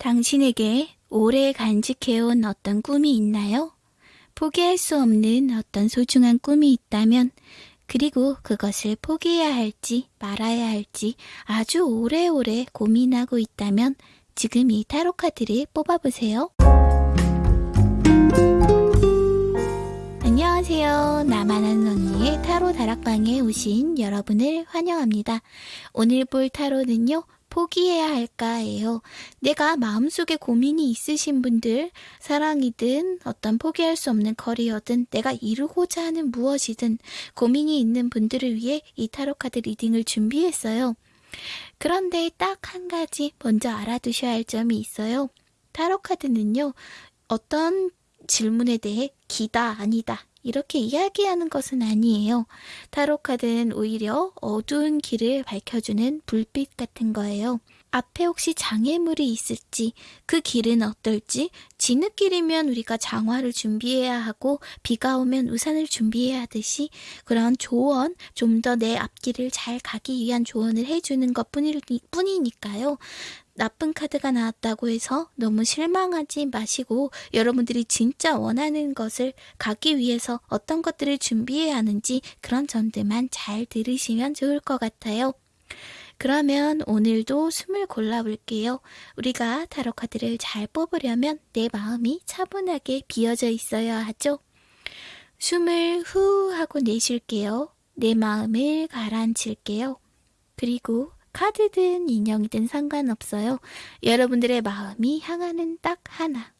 당신에게 오래 간직해온 어떤 꿈이 있나요? 포기할 수 없는 어떤 소중한 꿈이 있다면, 그리고 그것을 포기해야 할지 말아야 할지 아주 오래오래 고민하고 있다면, 지금 이 타로 카드를 뽑아보세요. 안녕하세요. 나만 아는 언니의 타로 다락방에 오신 여러분을 환영합니다. 오늘 볼 타로는요, 포기해야 할까예요. 내가 마음속에 고민이 있으신 분들, 사랑이든 어떤 포기할 수 없는 커리어든 내가 이루고자 하는 무엇이든 고민이 있는 분들을 위해 이 타로 카드 리딩을 준비했어요. 그런데 딱 한 가지 먼저 알아두셔야 할 점이 있어요. 타로 카드는요, 어떤 질문에 대해 기다, 아니다, 이렇게 이야기하는 것은 아니에요. 타로카드는 오히려 어두운 길을 밝혀주는 불빛 같은 거예요. 앞에 혹시 장애물이 있을지, 그 길은 어떨지, 진흙길이면 우리가 장화를 준비해야 하고, 비가 오면 우산을 준비해야 하듯이, 그런 조언, 좀 더 내 앞길을 잘 가기 위한 조언을 해주는 것 뿐이니까요. 나쁜 카드가 나왔다고 해서 너무 실망하지 마시고 여러분들이 진짜 원하는 것을 가기 위해서 어떤 것들을 준비해야 하는지 그런 점들만 잘 들으시면 좋을 것 같아요. 그러면 오늘도 숨을 골라볼게요. 우리가 타로 카드를 잘 뽑으려면 내 마음이 차분하게 비어져 있어야 하죠. 숨을 후 하고 내쉴게요. 내 마음을 가라앉힐게요. 그리고 카드든 인형이든 상관없어요. 여러분들의 마음이 향하는 딱 하나.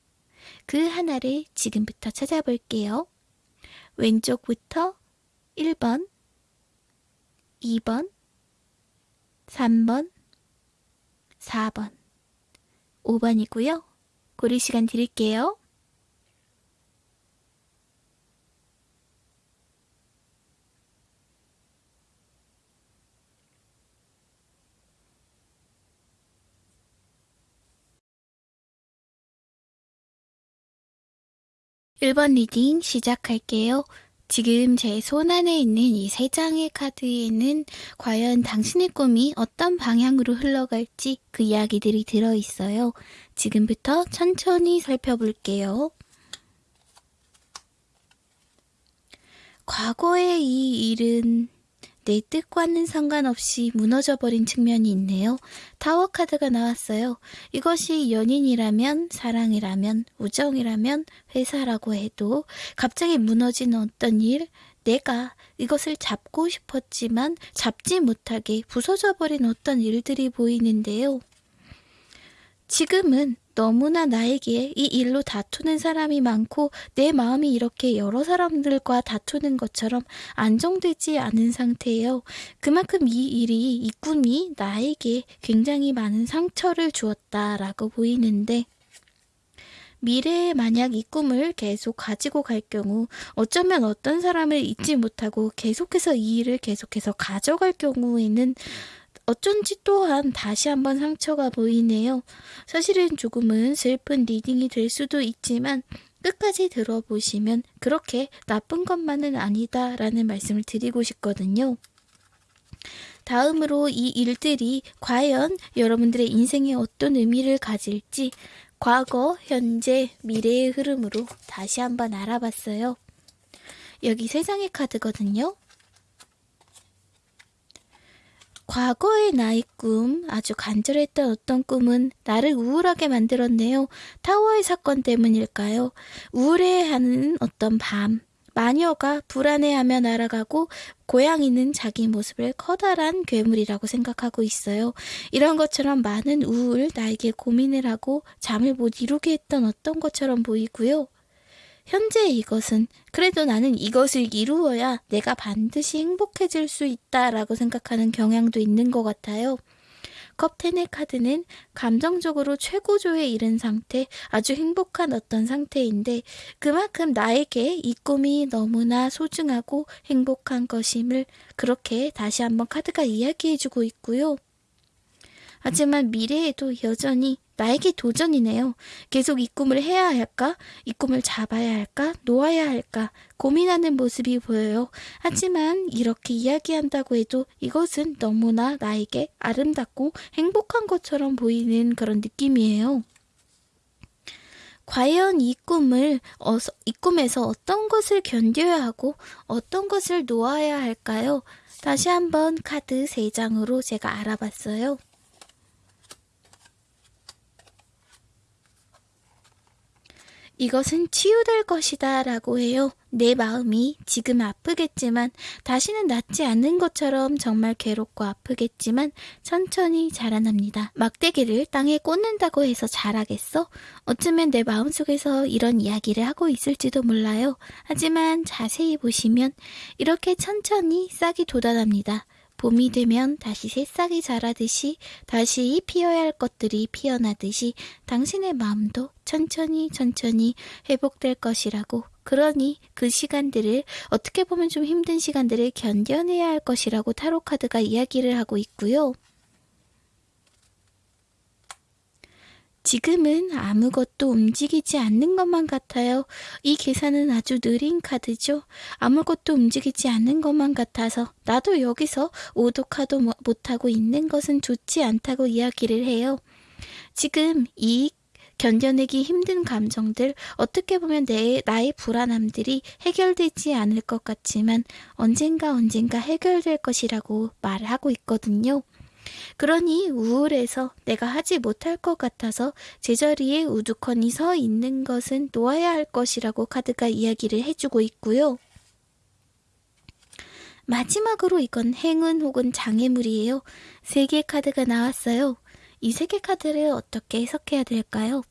그 하나를 지금부터 찾아볼게요. 왼쪽부터 1번, 2번, 3번, 4번, 5번이고요. 고를 시간 드릴게요. 1번 reading 시작할게요. 지금 제 손 안에 있는 이 세 장의 카드에는 과연 당신의 꿈이 어떤 방향으로 흘러갈지 그 이야기들이 들어있어요. 지금부터 천천히 살펴볼게요. 과거의 이 일은 내 뜻과는 상관없이 무너져버린 측면이 있네요. 타워 카드가 나왔어요. 이것이 연인이라면, 사랑이라면, 우정이라면, 회사라고 해도 갑자기 무너진 어떤 일, 내가 이것을 잡고 싶었지만 잡지 못하게 부서져 버린 어떤 일들이 보이는데요. 지금은 너무나 나에게 이 일로 다투는 사람이 많고 내 마음이 이렇게 여러 사람들과 다투는 것처럼 안정되지 않은 상태예요. 그만큼 이 일이, 이 꿈이 나에게 굉장히 많은 상처를 주었다라고 보이는데 미래에 만약 이 꿈을 계속 가지고 갈 경우 어쩌면 어떤 사람을 잊지 못하고 계속해서 이 일을 계속해서 가져갈 경우에는 어쩐지 또한 다시 한번 상처가 보이네요. 사실은 조금은 슬픈 reading이 될 수도 있지만 끝까지 들어보시면 그렇게 나쁜 것만은 아니다라는 말씀을 드리고 싶거든요. 다음으로 이 일들이 과연 여러분들의 인생에 어떤 의미를 가질지 과거, 현재, 미래의 흐름으로 다시 한번 알아봤어요. 여기 세 장의 카드거든요. 과거의 나의 꿈, 아주 간절했던 어떤 꿈은 나를 우울하게 만들었네요. 타워의 사건 때문일까요? 우울해하는 어떤 밤, 마녀가 불안해하며 날아가고 고양이는 자기 모습을 커다란 괴물이라고 생각하고 있어요. 이런 것처럼 많은 우울, 나에게 고민을 하고 잠을 못 이루게 했던 어떤 것처럼 보이고요. 현재 이것은 그래도 나는 이것을 이루어야 내가 반드시 행복해질 수 있다라고 생각하는 경향도 있는 것 같아요. 컵텐의 카드는 감정적으로 최고조에 이른 상태, 아주 행복한 어떤 상태인데 그만큼 나에게 이 꿈이 너무나 소중하고 행복한 것임을 그렇게 다시 한번 카드가 이야기해주고 있고요. 하지만 미래에도 여전히 나에게 도전이네요. 계속 이 꿈을 해야 할까? 이 꿈을 잡아야 할까? 놓아야 할까? 고민하는 모습이 보여요. 하지만 이렇게 이야기한다고 해도 이것은 너무나 나에게 아름답고 행복한 것처럼 보이는 그런 느낌이에요. 과연 이 꿈을, 어서, 이 꿈에서 어떤 것을 견뎌야 하고 어떤 것을 놓아야 할까요? 다시 한번 카드 3장으로 제가 알아봤어요. 이것은 치유될 것이다 라고 해요. 내 마음이 지금 아프겠지만 다시는 낫지 않는 것처럼 정말 괴롭고 아프겠지만 천천히 자라납니다. 막대기를 땅에 꽂는다고 해서 자라겠어? 어쩌면 내 마음속에서 이런 이야기를 하고 있을지도 몰라요. 하지만 자세히 보시면 이렇게 천천히 싹이 돋아납니다. 봄이 되면 다시 새싹이 자라듯이 다시 피어야 할 것들이 피어나듯이 당신의 마음도 천천히 천천히 회복될 것이라고 그러니 그 시간들을 어떻게 보면 좀 힘든 시간들을 견뎌내야 할 것이라고 타로카드가 이야기를 하고 있고요. 지금은 아무것도 움직이지 않는 것만 같아요. 이 계산은 아주 느린 카드죠. 아무것도 움직이지 않는 것만 같아서 나도 여기서 오독하도 못하고 있는 것은 좋지 않다고 이야기를 해요. 지금 이 견뎌내기 힘든 감정들, 어떻게 보면 내, 나의 불안함들이 해결되지 않을 것 같지만 언젠가 언젠가 해결될 것이라고 말하고 있거든요. 그러니 우울해서 내가 하지 못할 것 같아서 제자리에 우두커니 서 있는 것은 놓아야 할 것이라고 카드가 이야기를 해주고 있고요. 마지막으로 이건 행운 혹은 장애물이에요. 세 개 카드가 나왔어요. 이 세 개 카드를 어떻게 해석해야 될까요?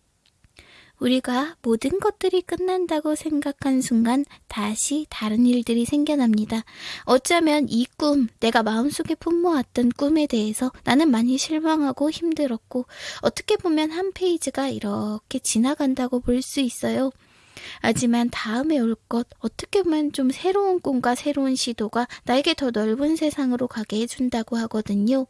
우리가 모든 것들이 끝난다고 생각한 순간 다시 다른 일들이 생겨납니다. 어쩌면 이 꿈, 내가 마음속에 품모았던 꿈에 대해서 나는 많이 실망하고 힘들었고 어떻게 보면 한 페이지가 이렇게 지나간다고 볼 수 있어요. 하지만 다음에 올 것, 어떻게 보면 좀 새로운 꿈과 새로운 시도가 나에게 더 넓은 세상으로 가게 해준다고 하거든요.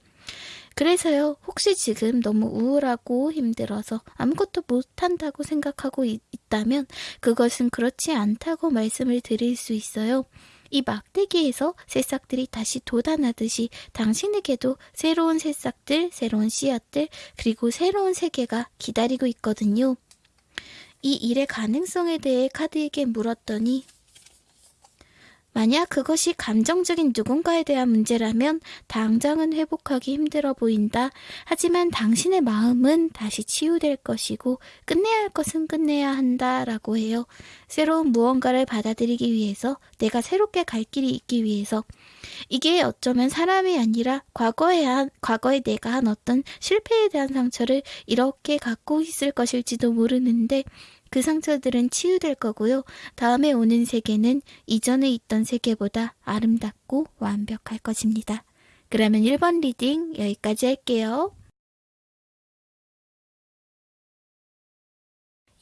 그래서요, 혹시 지금 너무 우울하고 힘들어서 아무것도 못한다고 생각하고 있, 다면 그것은 그렇지 않다고 말씀을 드릴 수 있어요. 이 막대기에서 새싹들이 다시 돋아나듯이 당신에게도 새로운 새싹들, 새로운 씨앗들, 그리고 새로운 세계가 기다리고 있거든요. 이 일의 가능성에 대해 카드에게 물었더니 만약 그것이 감정적인 누군가에 대한 문제라면 당장은 회복하기 힘들어 보인다. 하지만 당신의 마음은 다시 치유될 것이고 끝내야 할 것은 끝내야 한다. 라고 해요. 새로운 무언가를 받아들이기 위해서 내가 새롭게 갈 길이 있기 위해서 이게 어쩌면 사람이 아니라 과거에 한, 과거에 내가 한 어떤 실패에 대한 상처를 이렇게 갖고 있을 것일지도 모르는데 그 상처들은 치유될 거고요. 다음에 오는 세계는 이전에 있던 세계보다 아름답고 완벽할 것입니다. 그러면 1번 reading 여기까지 할게요.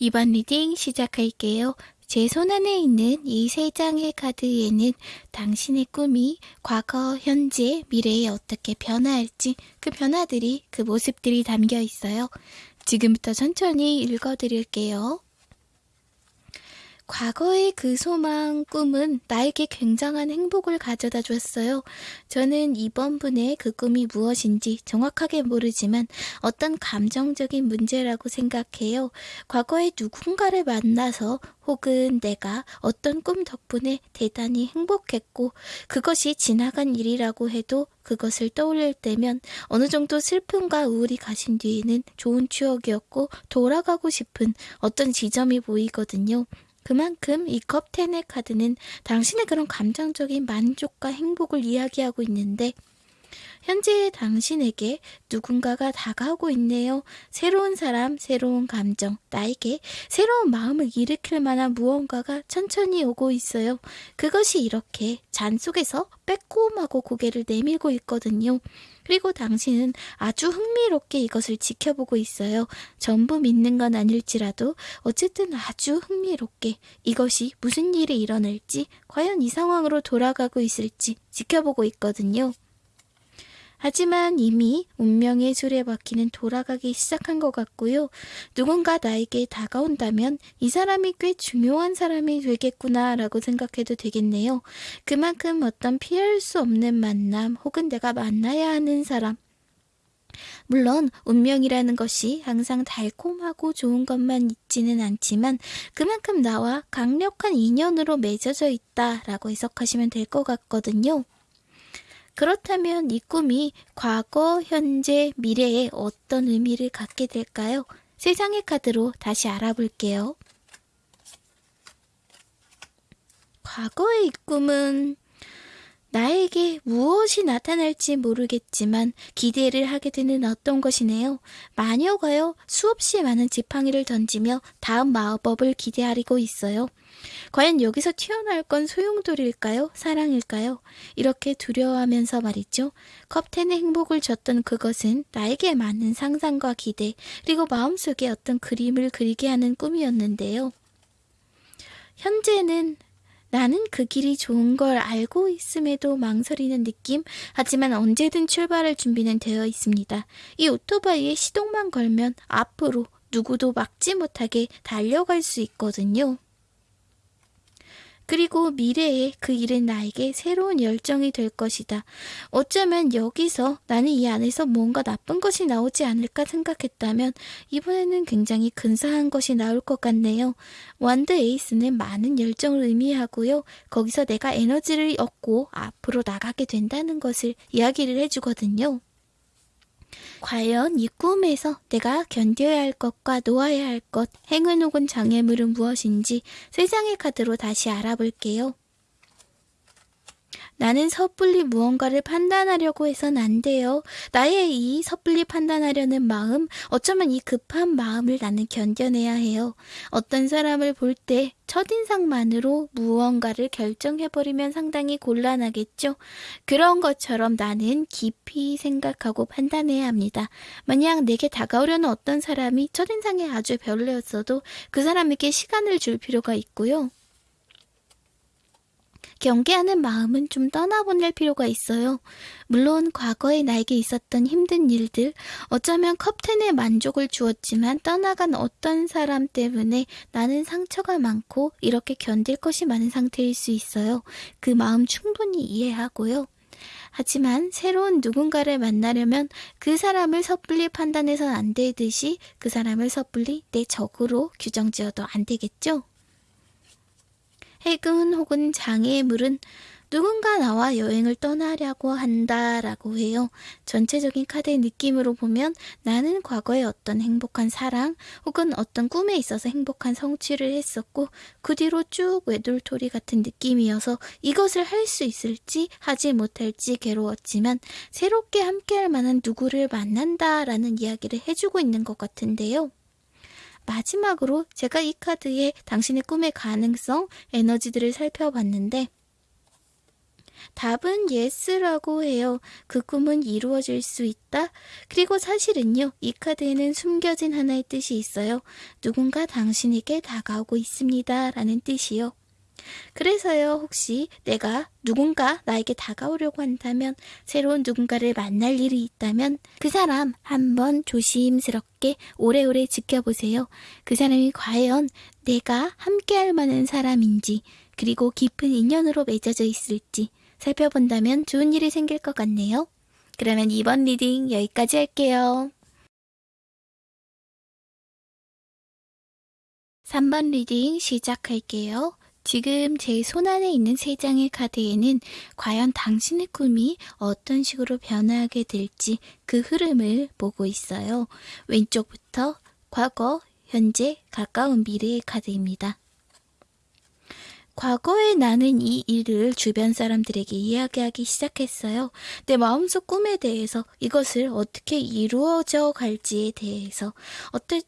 2번 reading 시작할게요. 제 손 안에 있는 이 세 장의 카드에는 당신의 꿈이 과거, 현재, 미래에 어떻게 변화할지 그 변화들이 그 모습들이 담겨 있어요. 지금부터 천천히 읽어드릴게요. 과거의 그 소망, 꿈은 나에게 굉장한 행복을 가져다 줬어요. 저는 이번 분의 그 꿈이 무엇인지 정확하게 모르지만 어떤 감정적인 문제라고 생각해요. 과거에 누군가를 만나서 혹은 내가 어떤 꿈 덕분에 대단히 행복했고 그것이 지나간 일이라고 해도 그것을 떠올릴 때면 어느 정도 슬픔과 우울이 가신 뒤에는 좋은 추억이었고 돌아가고 싶은 어떤 지점이 보이거든요. 그만큼 이 컵텐의 카드는 당신의 그런 감정적인 만족과 행복을 이야기하고 있는데 현재의 당신에게 누군가가 다가오고 있네요. 새로운 사람, 새로운 감정, 나에게 새로운 마음을 일으킬 만한 무언가가 천천히 오고 있어요. 그것이 이렇게 잔 속에서 빼꼼하고 고개를 내밀고 있거든요. 그리고 당신은 아주 흥미롭게 이것을 지켜보고 있어요. 전부 믿는 건 아닐지라도 어쨌든 아주 흥미롭게 이것이 무슨 일이 일어날지 과연 이 상황으로 돌아가고 있을지 지켜보고 있거든요. 하지만 이미 운명의 수레바퀴는 돌아가기 시작한 것 같고요. 누군가 나에게 다가온다면 이 사람이 꽤 중요한 사람이 되겠구나 라고 생각해도 되겠네요. 그만큼 어떤 피할 수 없는 만남 혹은 내가 만나야 하는 사람 물론 운명이라는 것이 항상 달콤하고 좋은 것만 있지는 않지만 그만큼 나와 강력한 인연으로 맺어져 있다라고 해석하시면 될 것 같거든요. 그렇다면 이 꿈이 과거, 현재, 미래에 어떤 의미를 갖게 될까요? 세 장의 카드로 다시 알아볼게요. 과거의 이 꿈은 나에게 무엇이 나타날지 모르겠지만 기대를 하게 되는 어떤 것이네요. 마녀가요, 수없이 많은 지팡이를 던지며 다음 마법을 기대하리고 있어요. 과연 여기서 튀어나올 건 소용돌일까요? 사랑일까요? 이렇게 두려워하면서 말이죠. 컵텐의 행복을 줬던 그것은 나에게 맞는 상상과 기대, 그리고 마음속에 어떤 그림을 그리게 하는 꿈이었는데요. 현재는 나는 그 길이 좋은 걸 알고 있음에도 망설이는 느낌? 하지만 언제든 출발할 준비는 되어 있습니다. 이 오토바이에 시동만 걸면 앞으로 누구도 막지 못하게 달려갈 수 있거든요. 그리고 미래에 그 일은 나에게 새로운 열정이 될 것이다. 어쩌면 여기서 나는 이 안에서 뭔가 나쁜 것이 나오지 않을까 생각했다면 이번에는 굉장히 근사한 것이 나올 것 같네요. 완드 에이스는 많은 열정을 의미하고요. 거기서 내가 에너지를 얻고 앞으로 나가게 된다는 것을 이야기를 해주거든요. 과연 이 꿈에서 내가 견뎌야 할 것과 놓아야 할 것, 행운 혹은 장애물은 무엇인지 세 장의 카드로 다시 알아볼게요. 나는 섣불리 무언가를 판단하려고 해선 안 돼요. 나의 이 섣불리 판단하려는 마음, 어쩌면 이 급한 마음을 나는 견뎌내야 해요. 어떤 사람을 볼 때 첫인상만으로 무언가를 결정해버리면 상당히 곤란하겠죠? 그런 것처럼 나는 깊이 생각하고 판단해야 합니다. 만약 내게 다가오려는 어떤 사람이 첫인상에 아주 별로였어도 그 사람에게 시간을 줄 필요가 있고요. 경계하는 마음은 좀 떠나보낼 필요가 있어요. 물론 과거에 나에게 있었던 힘든 일들, 어쩌면 컵텐에 만족을 주었지만 떠나간 어떤 사람 때문에 나는 상처가 많고 이렇게 견딜 것이 많은 상태일 수 있어요. 그 마음 충분히 이해하고요. 하지만 새로운 누군가를 만나려면 그 사람을 섣불리 판단해선 안 되듯이 그 사람을 섣불리 내 적으로 규정 지어도 안 되겠죠? 해군 혹은 장애물은 누군가 나와 여행을 떠나려고 한다라고 해요. 전체적인 카드의 느낌으로 보면 나는 과거에 어떤 행복한 사랑 혹은 어떤 꿈에 있어서 행복한 성취를 했었고 그 뒤로 쭉 외돌토리 같은 느낌이어서 이것을 할 수 있을지 하지 못할지 괴로웠지만 새롭게 함께할 만한 누구를 만난다라는 이야기를 해주고 있는 것 같은데요. 마지막으로 제가 이 카드에 당신의 꿈의 가능성, 에너지들을 살펴봤는데 답은 예스라고 해요. 그 꿈은 이루어질 수 있다. 그리고 사실은요, 이 카드에는 숨겨진 하나의 뜻이 있어요. 누군가 당신에게 다가오고 있습니다. 라는 뜻이요. 그래서요, 혹시 내가 누군가 나에게 다가오려고 한다면, 새로운 누군가를 만날 일이 있다면, 그 사람 한번 조심스럽게 오래오래 지켜보세요. 그 사람이 과연 내가 함께할 만한 사람인지, 그리고 깊은 인연으로 맺어져 있을지 살펴본다면 좋은 일이 생길 것 같네요. 그러면 이번 reading 여기까지 할게요. 3번 reading 시작할게요. 지금 제 손안에 있는 세 장의 카드에는 과연 당신의 꿈이 어떤 식으로 변화하게 될지 그 흐름을 보고 있어요. 왼쪽부터 과거, 현재, 가까운 미래의 카드입니다. 과거에 나는 이 일을 주변 사람들에게 이야기하기 시작했어요. 내 마음속 꿈에 대해서 이것을 어떻게 이루어져 갈지에 대해서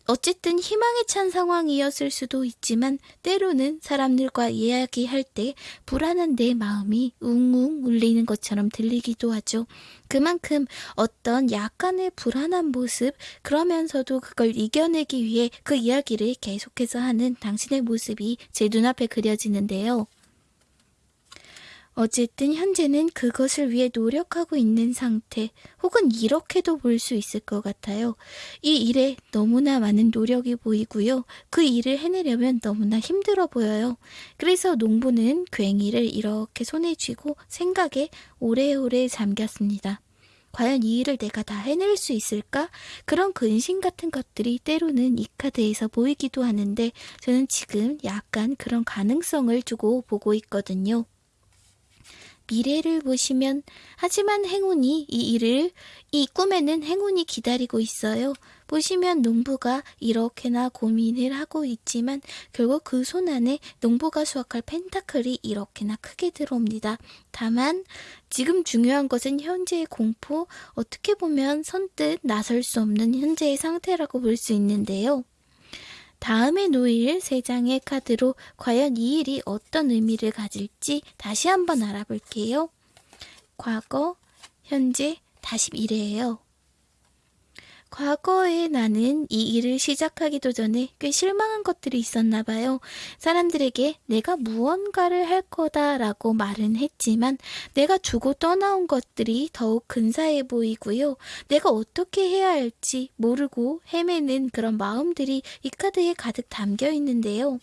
어쨌든 희망에 찬 상황이었을 수도 있지만 때로는 사람들과 이야기할 때 불안한 내 마음이 웅웅 울리는 것처럼 들리기도 하죠. 그만큼 어떤 약간의 불안한 모습, 그러면서도 그걸 이겨내기 위해 그 이야기를 계속해서 하는 당신의 모습이 제 눈앞에 그려지는데 요. 어쨌든 현재는 그것을 위해 노력하고 있는 상태, 혹은 이렇게도 볼 수 있을 것 같아요. 이 일에 너무나 많은 노력이 보이고요. 그 일을 해내려면 너무나 힘들어 보여요. 그래서 농부는 괭이를 이렇게 손에 쥐고 생각에 오래오래 잠겼습니다. 과연 이 일을 내가 다 해낼 수 있을까? 그런 근심 같은 것들이 때로는 이 카드에서 보이기도 하는데 저는 지금 약간 그런 가능성을 두고 보고 있거든요. 미래를 보시면 하지만 행운이 이 일을 이 꿈에는 행운이 기다리고 있어요. 보시면 농부가 이렇게나 고민을 하고 있지만 결국 그 손 안에 농부가 수확할 펜타클이 이렇게나 크게 들어옵니다. 다만 지금 중요한 것은 현재의 공포, 어떻게 보면 선뜻 나설 수 없는 현재의 상태라고 볼 수 있는데요. 다음에 놓일 세 장의 카드로 과연 이 일이 어떤 의미를 가질지 다시 한번 알아볼게요. 과거, 현재, 다시 미래예요. 과거에 나는 이 일을 시작하기도 전에 꽤 실망한 것들이 있었나 봐요. 사람들에게 내가 무언가를 할 거다라고 말은 했지만 내가 주고 떠나온 것들이 더욱 근사해 보이고요. 내가 어떻게 해야 할지 모르고 헤매는 그런 마음들이 이 카드에 가득 담겨 있는데요.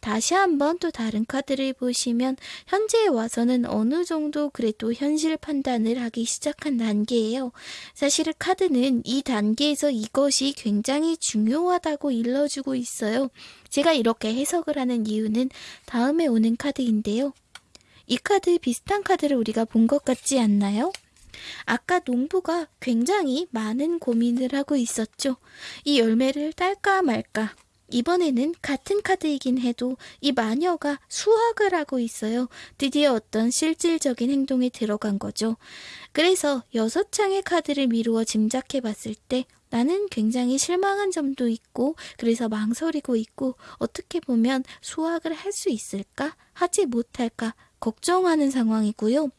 다시 한번 또 다른 카드를 보시면 현재에 와서는 어느 정도 그래도 현실 판단을 하기 시작한 단계예요. 사실 카드는 이 단계에서 이것이 굉장히 중요하다고 일러주고 있어요. 제가 이렇게 해석을 하는 이유는 다음에 오는 카드인데요. 이 카드 비슷한 카드를 우리가 본 것 같지 않나요? 아까 농부가 굉장히 많은 고민을 하고 있었죠. 이 열매를 딸까 말까. 이번에는 같은 카드이긴 해도 이 마녀가 수학을 하고 있어요. 드디어 어떤 실질적인 행동에 들어간 거죠. 그래서 여섯 장의 카드를 미루어 짐작해 봤을 때 나는 굉장히 실망한 점도 있고 그래서 망설이고 있고 어떻게 보면 수학을 할 수 있을까? 하지 못할까? 걱정하는 상황이고요.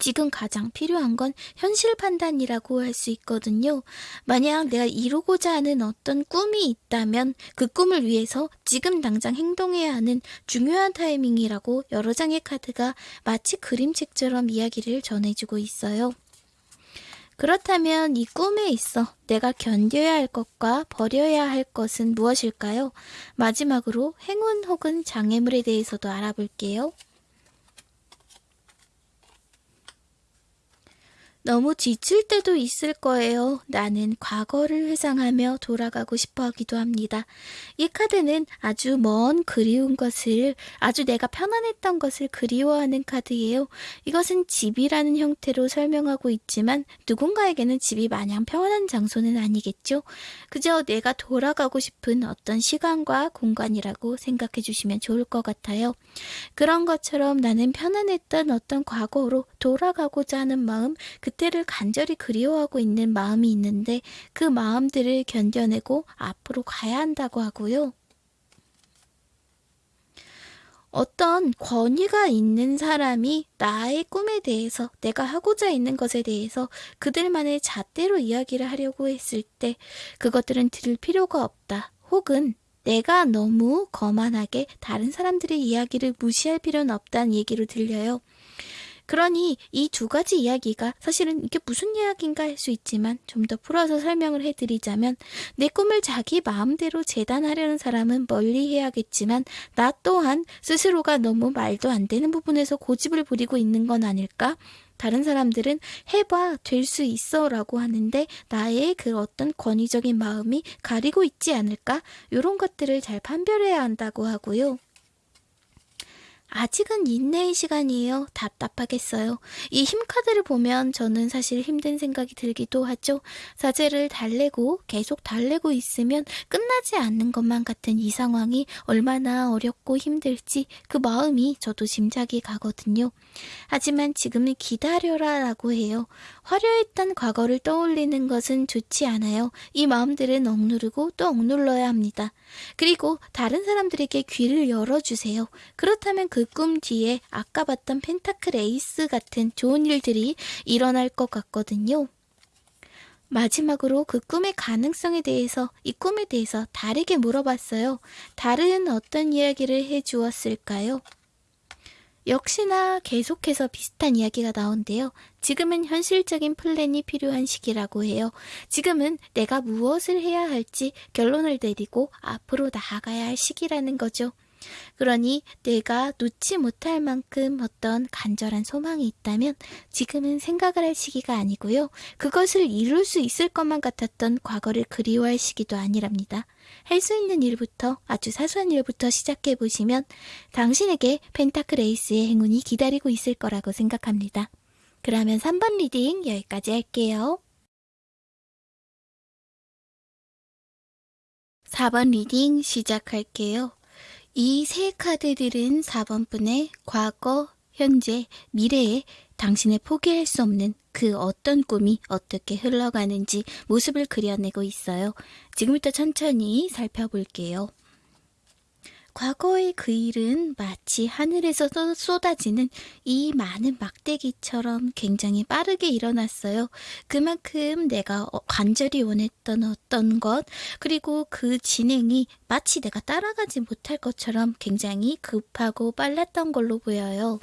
지금 가장 필요한 건 현실 판단이라고 할 수 있거든요. 만약 내가 이루고자 하는 어떤 꿈이 있다면 그 꿈을 위해서 지금 당장 행동해야 하는 중요한 타이밍이라고 여러 장의 카드가 마치 그림책처럼 이야기를 전해주고 있어요. 그렇다면 이 꿈에 있어 내가 견뎌야 할 것과 버려야 할 것은 무엇일까요? 마지막으로 행운 혹은 장애물에 대해서도 알아볼게요. 너무 지칠 때도 있을 거예요. 나는 과거를 회상하며 돌아가고 싶어 하기도 합니다. 이 카드는 아주 먼 그리운 것을, 아주 내가 편안했던 것을 그리워하는 카드예요. 이것은 집이라는 형태로 설명하고 있지만 누군가에게는 집이 마냥 평안한 장소는 아니겠죠? 그저 내가 돌아가고 싶은 어떤 시간과 공간이라고 생각해 주시면 좋을 것 같아요. 그런 것처럼 나는 편안했던 어떤 과거로 돌아가고자 하는 마음, 그 때를 간절히 그리워하고 있는 마음이 있는데 그 마음들을 견뎌내고 앞으로 가야 한다고 하고요. 어떤 권위가 있는 사람이 나의 꿈에 대해서 내가 하고자 있는 것에 대해서 그들만의 잣대로 이야기를 하려고 했을 때 그것들은 들을 필요가 없다. 혹은 내가 너무 거만하게 다른 사람들의 이야기를 무시할 필요는 없다는 얘기로 들려요. 그러니 이 두 가지 이야기가 사실은 이게 무슨 이야기인가 할 수 있지만 좀 더 풀어서 설명을 해드리자면 내 꿈을 자기 마음대로 재단하려는 사람은 멀리 해야겠지만 나 또한 스스로가 너무 말도 안 되는 부분에서 고집을 부리고 있는 건 아닐까? 다른 사람들은 해봐, 될 수 있어 라고 하는데 나의 그 어떤 권위적인 마음이 가리고 있지 않을까? 이런 것들을 잘 판별해야 한다고 하고요. 아직은 인내의 시간이에요. 답답하겠어요. 이 힘카드를 보면 저는 사실 힘든 생각이 들기도 하죠. 사제를 달래고 계속 달래고 있으면 끝나지 않는 것만 같은 이 상황이 얼마나 어렵고 힘들지 그 마음이 저도 짐작이 가거든요. 하지만 지금은 기다려라 라고 해요. 화려했던 과거를 떠올리는 것은 좋지 않아요. 이 마음들은 억누르고 또 억눌러야 합니다. 그리고 다른 사람들에게 귀를 열어주세요. 그렇다면 그꿈 뒤에 아까 봤던 펜타클 에이스 같은 좋은 일들이 일어날 것 같거든요. 마지막으로 그 꿈의 가능성에 대해서 이 꿈에 대해서 다르게 물어봤어요. 다른 어떤 이야기를 해주었을까요? 역시나 계속해서 비슷한 이야기가 나온대요. 지금은 현실적인 플랜이 필요한 시기라고 해요. 지금은 내가 무엇을 해야 할지 결론을 내리고 앞으로 나아가야 할 시기라는 거죠. 그러니 내가 놓지 못할 만큼 어떤 간절한 소망이 있다면 지금은 생각을 할 시기가 아니고요. 그것을 이룰 수 있을 것만 같았던 과거를 그리워할 시기도 아니랍니다. 할 수 있는 일부터 아주 사소한 일부터 시작해 보시면 당신에게 펜타클 에이스의 행운이 기다리고 있을 거라고 생각합니다. 그러면 3번 reading 여기까지 할게요. 4번 reading 시작할게요. 이 세 카드들은 4번 분의 과거, 현재, 미래에 당신의 포기할 수 없는 그 어떤 꿈이 어떻게 흘러가는지 모습을 그려내고 있어요. 지금부터 천천히 살펴볼게요. 과거의 그 일은 마치 하늘에서 쏟아지는 이 많은 막대기처럼 굉장히 빠르게 일어났어요. 그만큼 내가 어, 간절히 원했던 어떤 것, 그리고 그 진행이 마치 내가 따라가지 못할 것처럼 굉장히 급하고 빨랐던 걸로 보여요.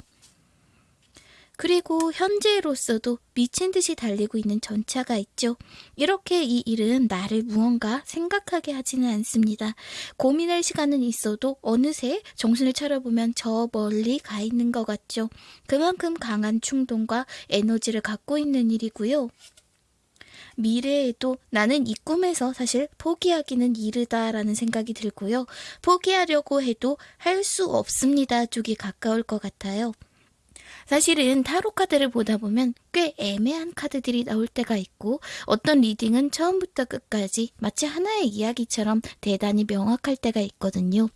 그리고 현재로서도 미친 듯이 달리고 있는 전차가 있죠. 이렇게 이 일은 나를 무언가 생각하게 하지는 않습니다. 고민할 시간은 있어도 어느새 정신을 차려보면 저 멀리 가 있는 것 같죠. 그만큼 강한 충동과 에너지를 갖고 있는 일이고요. 미래에도 나는 이 꿈에서 사실 포기하기는 이르다라는 생각이 들고요. 포기하려고 해도 할 수 없습니다 쪽이 가까울 것 같아요. 사실은 타로 카드를 보다 보면 꽤 애매한 카드들이 나올 때가 있고 어떤 reading은 처음부터 끝까지 마치 하나의 이야기처럼 대단히 명확할 때가 있거든요.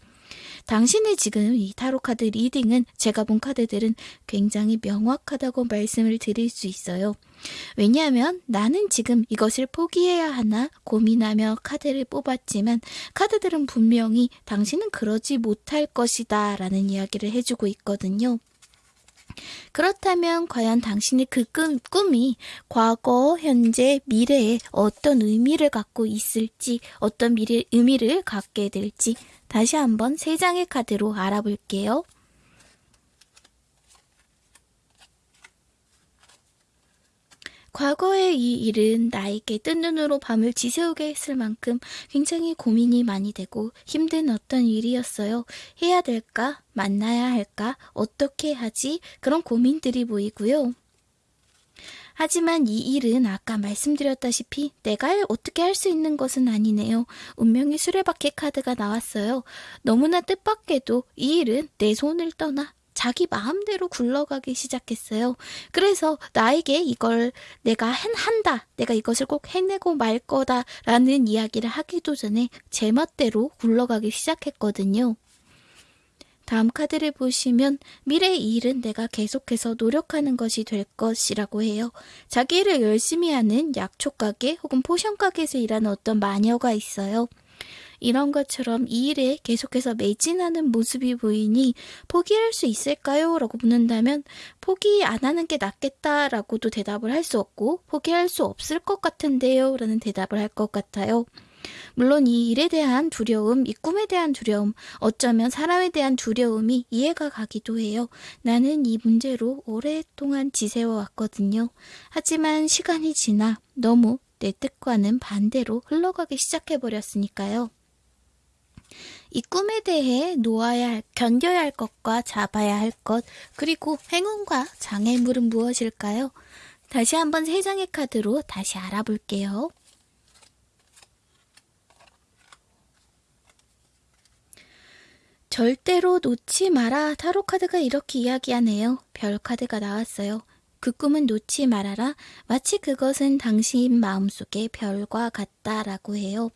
당신의 지금 이 타로 카드 reading은 제가 본 카드들은 굉장히 명확하다고 말씀을 드릴 수 있어요. 왜냐하면 나는 지금 이것을 포기해야 하나 고민하며 카드를 뽑았지만 카드들은 분명히 당신은 그러지 못할 것이다 라는 이야기를 해주고 있거든요. 그렇다면 과연 당신의 그 꿈, 꿈이 과거, 현재, 미래에 어떤 의미를 갖고 있을지, 어떤 미래, 의미를 갖게 될지 다시 한번 세 장의 카드로 알아볼게요. 과거의 이 일은 나에게 뜬 눈으로 밤을 지새우게 했을 만큼 굉장히 고민이 많이 되고 힘든 어떤 일이었어요. 해야 될까? 만나야 할까? 어떻게 하지? 그런 고민들이 보이고요. 하지만 이 일은 아까 말씀드렸다시피 내가 어떻게 할 수 있는 것은 아니네요. 운명의 수레바퀴 카드가 나왔어요. 너무나 뜻밖에도 이 일은 내 손을 떠나 자기 마음대로 굴러가기 시작했어요. 그래서 나에게 이걸 내가 한다, 내가 이것을 꼭 해내고 말 거다라는 이야기를 하기도 전에 제 멋대로 굴러가기 시작했거든요. 다음 카드를 보시면 미래의 일은 내가 계속해서 노력하는 것이 될 것이라고 해요. 자기 일을 열심히 하는 약초가게 혹은 포션가게에서 일하는 어떤 마녀가 있어요. 이런 것처럼 이 일에 계속해서 매진하는 모습이 보이니 포기할 수 있을까요? 라고 묻는다면 포기 안 하는 게 낫겠다라고도 대답을 할 수 없고 포기할 수 없을 것 같은데요? 라는 대답을 할 것 같아요. 물론 이 일에 대한 두려움, 이 꿈에 대한 두려움, 어쩌면 사람에 대한 두려움이 이해가 가기도 해요. 나는 이 문제로 오랫동안 지새워 왔거든요. 하지만 시간이 지나 너무 내 뜻과는 반대로 흘러가기 시작해버렸으니까요. 이 꿈에 대해 놓아야 할, 견뎌야 할 것과 잡아야 할 것, 그리고 행운과 장애물은 무엇일까요? 다시 한번 세 장의 카드로 다시 알아볼게요. 절대로 놓지 마라. 타로 카드가 이렇게 이야기하네요. 별 카드가 나왔어요. 그 꿈은 놓지 말아라. 마치 그것은 당신 마음속의 별과 같다라고 해요.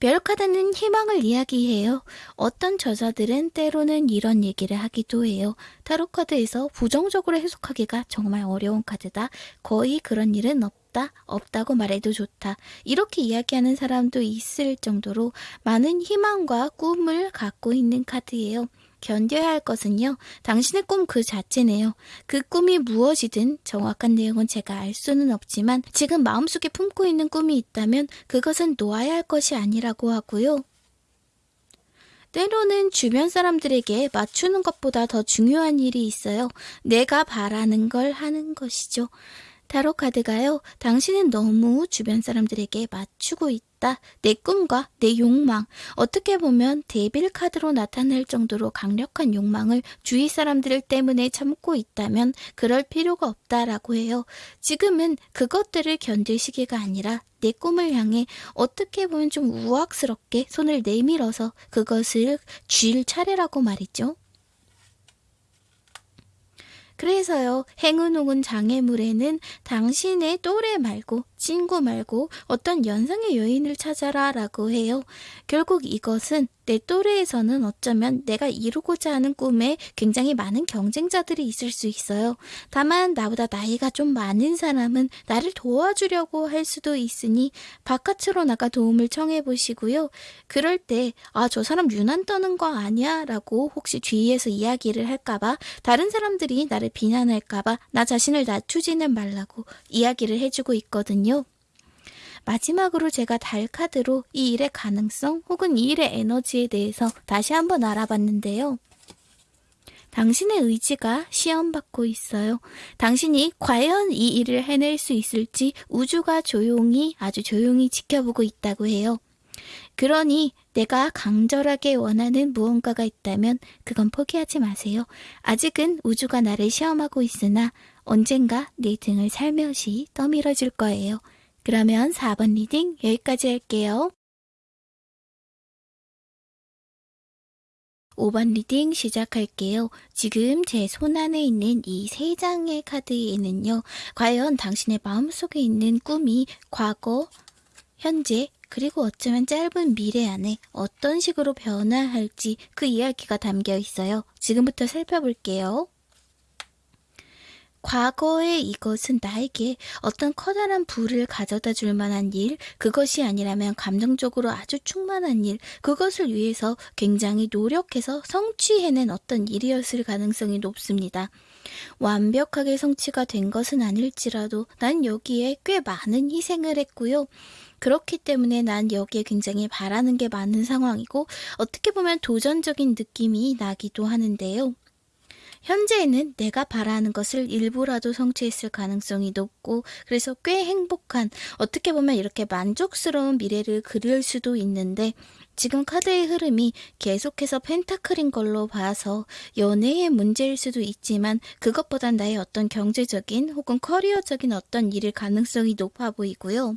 별 카드는 희망을 이야기해요. 어떤 저자들은 때로는 이런 얘기를 하기도 해요. 타로 카드에서 부정적으로 해석하기가 정말 어려운 카드다. 거의 그런 일은 없다. 없다고 말해도 좋다. 이렇게 이야기하는 사람도 있을 정도로 많은 희망과 꿈을 갖고 있는 카드예요. 견뎌야 할 것은요, 당신의 꿈 그 자체네요. 그 꿈이 무엇이든 정확한 내용은 제가 알 수는 없지만 지금 마음속에 품고 있는 꿈이 있다면 그것은 놓아야 할 것이 아니라고 하고요. 때로는 주변 사람들에게 맞추는 것보다 더 중요한 일이 있어요. 내가 바라는 걸 하는 것이죠. 타로 카드가요. 당신은 너무 주변 사람들에게 맞추고 있다. 내 꿈과 내 욕망. 어떻게 보면 데빌 카드로 나타날 정도로 강력한 욕망을 주위 사람들 때문에 참고 있다면 그럴 필요가 없다라고 해요. 지금은 그것들을 견딜 시기가 아니라 내 꿈을 향해 어떻게 보면 좀 우악스럽게 손을 내밀어서 그것을 쥘 차례라고 말이죠. 그래서요, 행운홍은 장애물에는 당신의 또래 말고 친구 말고 어떤 연상의 여인을 찾아라 라고 해요. 결국 이것은 내 또래에서는 어쩌면 내가 이루고자 하는 꿈에 굉장히 많은 경쟁자들이 있을 수 있어요. 다만 나보다 나이가 좀 많은 사람은 나를 도와주려고 할 수도 있으니 바깥으로 나가 도움을 청해 보시고요. 그럴 때, 아, 저 사람 유난 떠는 거 아니야? 라고 혹시 주위에서 이야기를 할까봐 다른 사람들이 나를 비난할까봐 나 자신을 낮추지는 말라고 이야기를 해주고 있거든요. 마지막으로 제가 달 카드로 이 일의 가능성 혹은 이 일의 에너지에 대해서 다시 한번 알아봤는데요. 당신의 의지가 시험받고 있어요. 당신이 과연 이 일을 해낼 수 있을지 우주가 조용히 아주 조용히 지켜보고 있다고 해요. 그러니 내가 간절하게 원하는 무언가가 있다면 그건 포기하지 마세요. 아직은 우주가 나를 시험하고 있으나 언젠가 내 등을 살며시 떠밀어 줄 거예요. 그러면 4번 reading 여기까지 할게요. 5번 reading 시작할게요. 지금 제 손 안에 있는 이 세 장의 카드에는요, 과연 당신의 마음속에 있는 꿈이 과거, 현재, 그리고 어쩌면 짧은 미래 안에 어떤 식으로 변화할지 그 이야기가 담겨 있어요. 지금부터 살펴볼게요. 과거의 이것은 나에게 어떤 커다란 부를 가져다 줄 만한 일, 그것이 아니라면 감정적으로 아주 충만한 일, 그것을 위해서 굉장히 노력해서 성취해낸 어떤 일이었을 가능성이 높습니다. 완벽하게 성취가 된 것은 아닐지라도 난 여기에 꽤 많은 희생을 했고요. 그렇기 때문에 난 여기에 굉장히 바라는 게 많은 상황이고 어떻게 보면 도전적인 느낌이 나기도 하는데요. 현재에는 내가 바라는 것을 일부라도 성취했을 가능성이 높고 그래서 꽤 행복한 어떻게 보면 이렇게 만족스러운 미래를 그릴 수도 있는데 지금 카드의 흐름이 계속해서 펜타클인 걸로 봐서 연애의 문제일 수도 있지만 그것보단 나의 어떤 경제적인 혹은 커리어적인 어떤 일일 가능성이 높아 보이고요.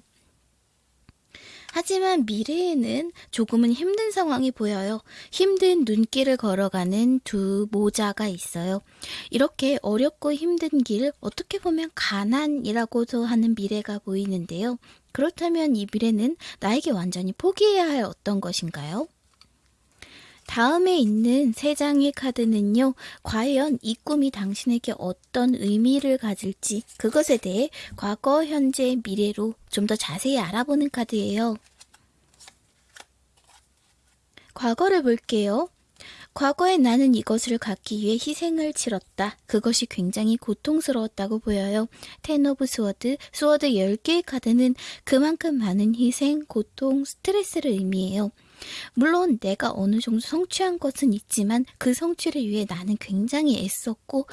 하지만 미래에는 조금은 힘든 상황이 보여요. 힘든 눈길을 걸어가는 두 모자가 있어요. 이렇게 어렵고 힘든 길, 어떻게 보면 가난이라고도 하는 미래가 보이는데요. 그렇다면 이 미래는 나에게 완전히 포기해야 할 어떤 것인가요? 다음에 있는 세 장의 카드는요, 과연 이 꿈이 당신에게 어떤 의미를 가질지 그것에 대해 과거, 현재, 미래로 좀 더 자세히 알아보는 카드예요. 과거를 볼게요. 과거에 나는 이것을 갖기 위해 희생을 치렀다. 그것이 굉장히 고통스러웠다고 보여요. Ten of Sword, sword 10개의 카드는 그만큼 많은 희생, 고통, 스트레스를 의미해요. 물론 내가 어느 정도 성취한 것은 있지만 그 성취를 위해 나는 굉장히 애썼고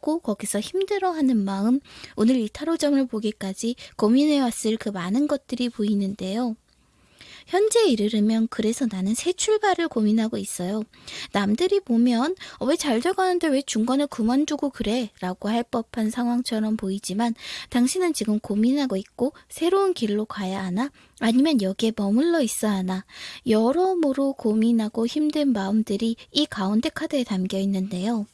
꼭 거기서 힘들어하는 마음 오늘 이 타로점을 보기까지 고민해왔을 그 많은 것들이 보이는데요. 현재에 이르르면 그래서 나는 새 출발을 고민하고 있어요. 남들이 보면 어, 왜잘 돼가는데 왜 중간에 그만두고 그래? 라고 할 법한 상황처럼 보이지만 당신은 지금 고민하고 있고 새로운 길로 가야 하나? 아니면 여기에 머물러 있어야 하나? 여러모로 고민하고 힘든 마음들이 이 가운데 카드에 담겨 있는데요.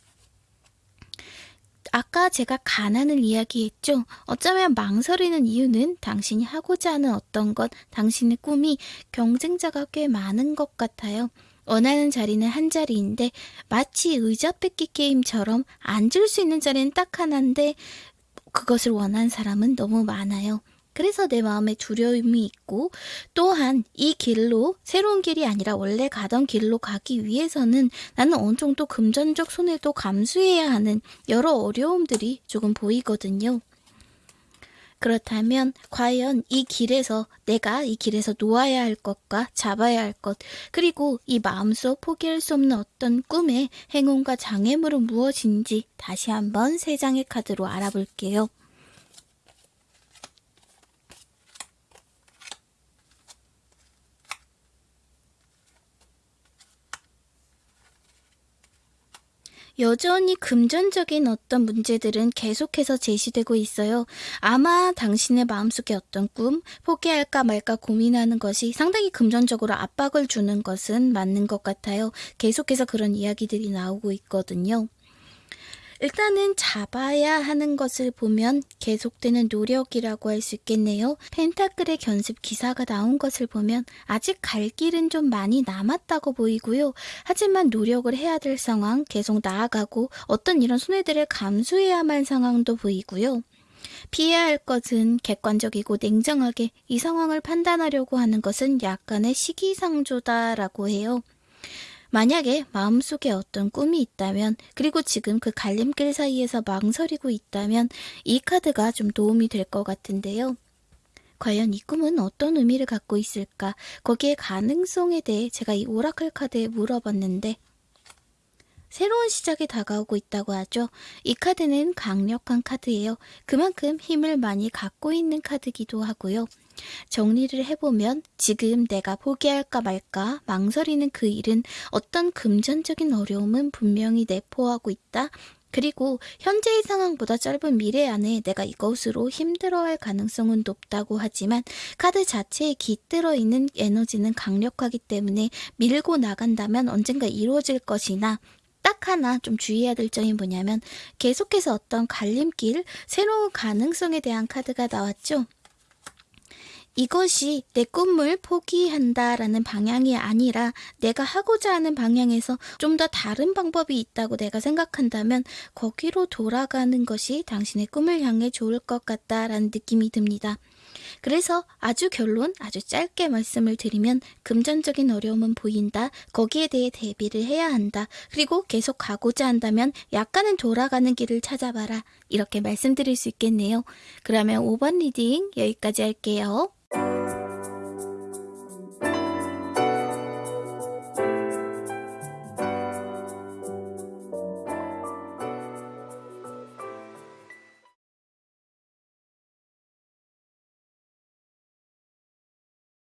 아까 제가 가난을 이야기했죠. 어쩌면 망설이는 이유는 당신이 하고자 하는 어떤 것, 당신의 꿈이 경쟁자가 꽤 많은 것 같아요. 원하는 자리는 한 자리인데 마치 의자 뺏기 게임처럼 앉을 수 있는 자리는 딱 하나인데 그것을 원하는 사람은 너무 많아요. 그래서 내 마음에 두려움이 있고 또한 이 길로 새로운 길이 아니라 원래 가던 길로 가기 위해서는 나는 어느 정도 금전적 손해도 감수해야 하는 여러 어려움들이 조금 보이거든요. 그렇다면 과연 이 길에서 내가 이 길에서 놓아야 할 것과 잡아야 할 것, 그리고 이 마음속 포기할 수 없는 어떤 꿈의 행운과 장애물은 무엇인지 다시 한번 세 장의 카드로 알아볼게요. 여전히 금전적인 어떤 문제들은 계속해서 제시되고 있어요. 아마 당신의 마음속에 어떤 꿈, 포기할까 말까 고민하는 것이 상당히 금전적으로 압박을 주는 것은 맞는 것 같아요. 계속해서 그런 이야기들이 나오고 있거든요. 일단은 잡아야 하는 것을 보면 계속되는 노력이라고 할 수 있겠네요. 펜타클의 견습 기사가 나온 것을 보면 아직 갈 길은 좀 많이 남았다고 보이고요. 하지만 노력을 해야 될 상황, 계속 나아가고 어떤 이런 손해들을 감수해야만 상황도 보이고요. 피해야 할 것은 객관적이고 냉정하게 이 상황을 판단하려고 하는 것은 약간의 시기상조다라고 해요. 만약에 마음속에 어떤 꿈이 있다면, 그리고 지금 그 갈림길 사이에서 망설이고 있다면, 이 카드가 좀 도움이 될 것 같은데요. 과연 이 꿈은 어떤 의미를 갖고 있을까? 거기에 가능성에 대해 제가 이 오라클 카드에 물어봤는데, 새로운 시작이 다가오고 있다고 하죠. 이 카드는 강력한 카드예요. 그만큼 힘을 많이 갖고 있는 카드기도 하고요. 정리를 해보면 지금 내가 포기할까 말까 망설이는 그 일은 어떤 금전적인 어려움은 분명히 내포하고 있다. 그리고 현재의 상황보다 짧은 미래 안에 내가 이것으로 힘들어할 가능성은 높다고 하지만 카드 자체에 깃들어 있는 에너지는 강력하기 때문에 밀고 나간다면 언젠가 이루어질 것이나 딱 하나 좀 주의해야 될 점이 뭐냐면 계속해서 어떤 갈림길, 새로운 가능성에 대한 카드가 나왔죠. 이것이 내 꿈을 포기한다라는 방향이 아니라 내가 하고자 하는 방향에서 좀 더 다른 방법이 있다고 내가 생각한다면 거기로 돌아가는 것이 당신의 꿈을 향해 좋을 것 같다라는 느낌이 듭니다. 그래서 아주 결론, 아주 짧게 말씀을 드리면 금전적인 어려움은 보인다. 거기에 대해 대비를 해야 한다. 그리고 계속 가고자 한다면 약간은 돌아가는 길을 찾아봐라. 이렇게 말씀드릴 수 있겠네요. 그러면 5번 리딩 여기까지 할게요. Música